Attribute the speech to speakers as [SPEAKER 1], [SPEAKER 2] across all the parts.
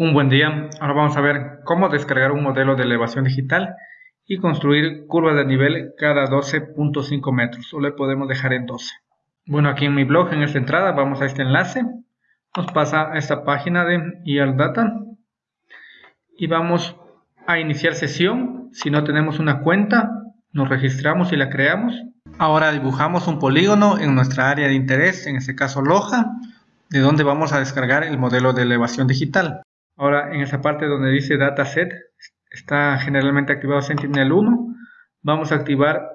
[SPEAKER 1] Un buen día, ahora vamos a ver cómo descargar un modelo de elevación digital y construir curvas de nivel cada 12.5 metros, o le podemos dejar en 12. Bueno, aquí en mi blog, en esta entrada, vamos a este enlace, nos pasa a esta página de ER Data y vamos a iniciar sesión. Si no tenemos una cuenta, nos registramos y la creamos. Ahora dibujamos un polígono en nuestra área de interés, en este caso Loja, de donde vamos a descargar el modelo de elevación digital. Ahora en esa parte donde dice Dataset, está generalmente activado Sentinel-1, vamos a activar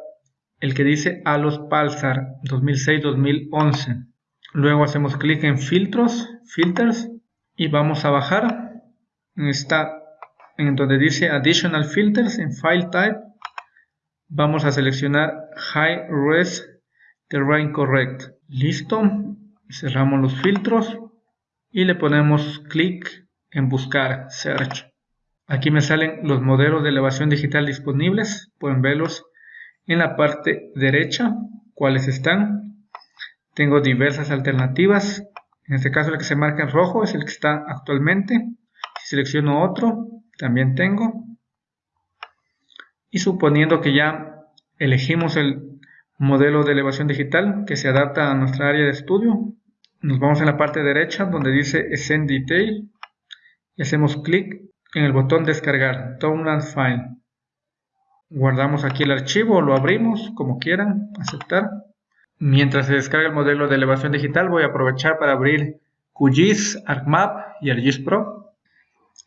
[SPEAKER 1] el que dice ALOS Pulsar 2006-2011. Luego hacemos clic en Filtros, Filters, y vamos a bajar en, esta, en donde dice Additional Filters en File Type. Vamos a seleccionar High Res Terrain Correct. Listo. Cerramos los filtros y le ponemos clic en buscar search. Aquí me salen los modelos de elevación digital disponibles, pueden verlos en la parte derecha, cuáles están. Tengo diversas alternativas, en este caso el que se marca en rojo es el que está actualmente. Si selecciono otro, también tengo. Y suponiendo que ya elegimos el modelo de elevación digital que se adapta a nuestra área de estudio, nos vamos en la parte derecha donde dice Send Detail y hacemos clic en el botón descargar Download File. Guardamos aquí el archivo, lo abrimos como quieran, aceptar. Mientras se descarga el modelo de elevación digital voy a aprovechar para abrir QGIS, ArcMap y ArcGIS Pro.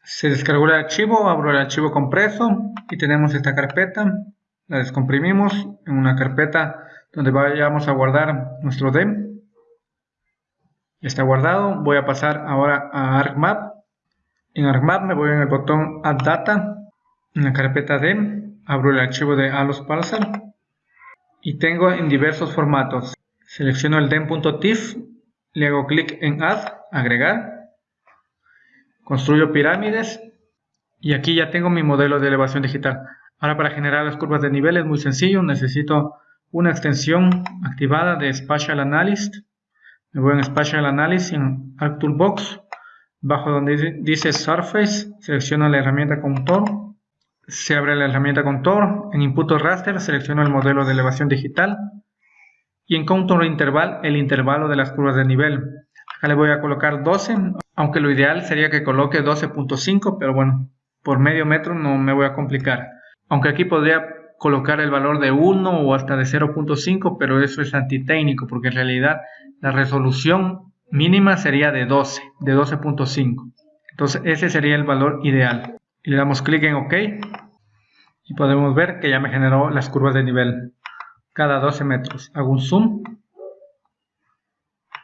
[SPEAKER 1] Se descargó el archivo, abro el archivo compreso y tenemos esta carpeta. La descomprimimos en una carpeta donde vayamos a guardar nuestro DEM. Está guardado. Voy a pasar ahora a ArcMap en ArcMap me voy en el botón Add Data, en la carpeta DEM, abro el archivo de Alos Parser y tengo en diversos formatos. Selecciono el dem.tif, le hago clic en Add, agregar, construyo pirámides y aquí ya tengo mi modelo de elevación digital. Ahora para generar las curvas de nivel es muy sencillo, necesito una extensión activada de Spatial Analyst. Me voy en Spatial Analysis en ArcToolbox Bajo donde dice Surface, selecciono la herramienta Contour. Se abre la herramienta Contour. En Input Raster selecciono el modelo de elevación digital. Y en Contour Interval, el intervalo de las curvas de nivel. Acá le voy a colocar 12, aunque lo ideal sería que coloque 12.5, pero bueno, por medio metro no me voy a complicar. Aunque aquí podría colocar el valor de 1 o hasta de 0.5, pero eso es antitécnico, porque en realidad la resolución mínima sería de 12, de 12.5. Entonces ese sería el valor ideal. Y le damos clic en OK y podemos ver que ya me generó las curvas de nivel cada 12 metros. Hago un zoom,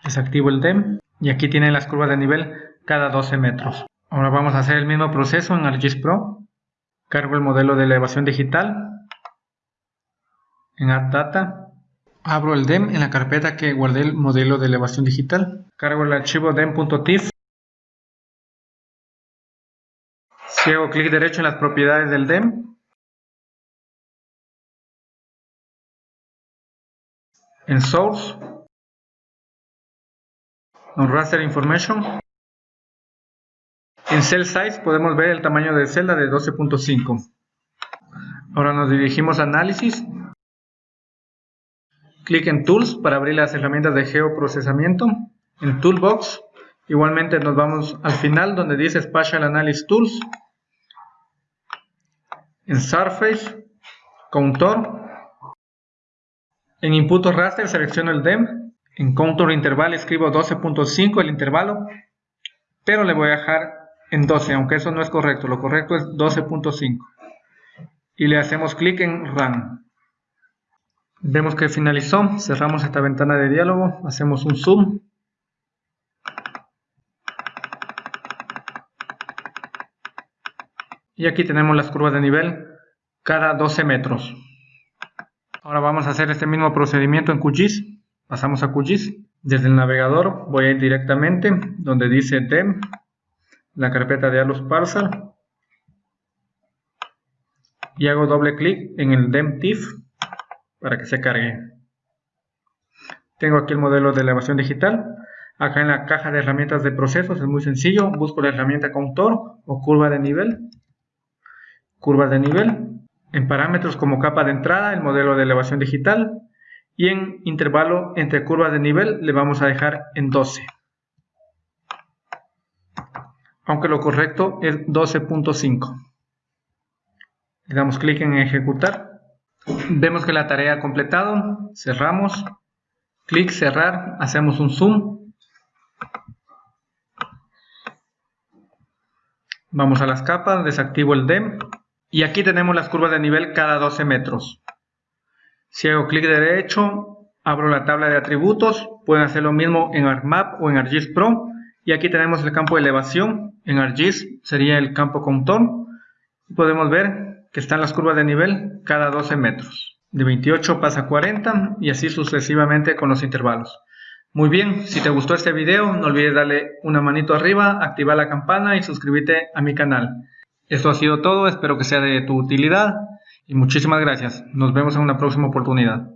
[SPEAKER 1] desactivo el DEM y aquí tienen las curvas de nivel cada 12 metros. Ahora vamos a hacer el mismo proceso en ArcGIS Pro. Cargo el modelo de elevación digital en Add Data Abro el DEM en la carpeta que guardé el modelo de elevación digital. Cargo el archivo dem.tif. Si hago clic derecho en las propiedades del DEM, en Source, en Raster Information, en Cell Size podemos ver el tamaño de celda de 12.5. Ahora nos dirigimos a Análisis Clic en Tools para abrir las herramientas de geoprocesamiento. En Toolbox, igualmente nos vamos al final donde dice Spatial Analysis Tools. En Surface, Contour. En Input Raster selecciono el DEM. En Contour Interval escribo 12.5 el intervalo, pero le voy a dejar en 12, aunque eso no es correcto, lo correcto es 12.5. Y le hacemos clic en Run. Vemos que finalizó, cerramos esta ventana de diálogo, hacemos un zoom. Y aquí tenemos las curvas de nivel cada 12 metros. Ahora vamos a hacer este mismo procedimiento en QGIS. Pasamos a QGIS. Desde el navegador voy a ir directamente donde dice DEM, la carpeta de Alus Parser. Y hago doble clic en el DEM TIFF para que se cargue. Tengo aquí el modelo de elevación digital. Acá en la caja de herramientas de procesos es muy sencillo. Busco la herramienta contor o curva de nivel. Curva de nivel. En parámetros como capa de entrada, el modelo de elevación digital. Y en intervalo entre curvas de nivel le vamos a dejar en 12. Aunque lo correcto es 12.5. Le damos clic en ejecutar. Vemos que la tarea ha completado. Cerramos. Clic cerrar. Hacemos un zoom Vamos a las capas, desactivo el DEM y aquí tenemos las curvas de nivel cada 12 metros. Si hago clic derecho, abro la tabla de atributos, pueden hacer lo mismo en ArcMap o en ArcGIS Pro y aquí tenemos el campo de elevación, en ArcGIS sería el campo contorno podemos ver que están las curvas de nivel cada 12 metros. De 28 pasa a 40 y así sucesivamente con los intervalos. Muy bien, si te gustó este video, no olvides darle una manito arriba, activar la campana y suscribirte a mi canal. Esto ha sido todo, espero que sea de tu utilidad y muchísimas gracias. Nos vemos en una próxima oportunidad.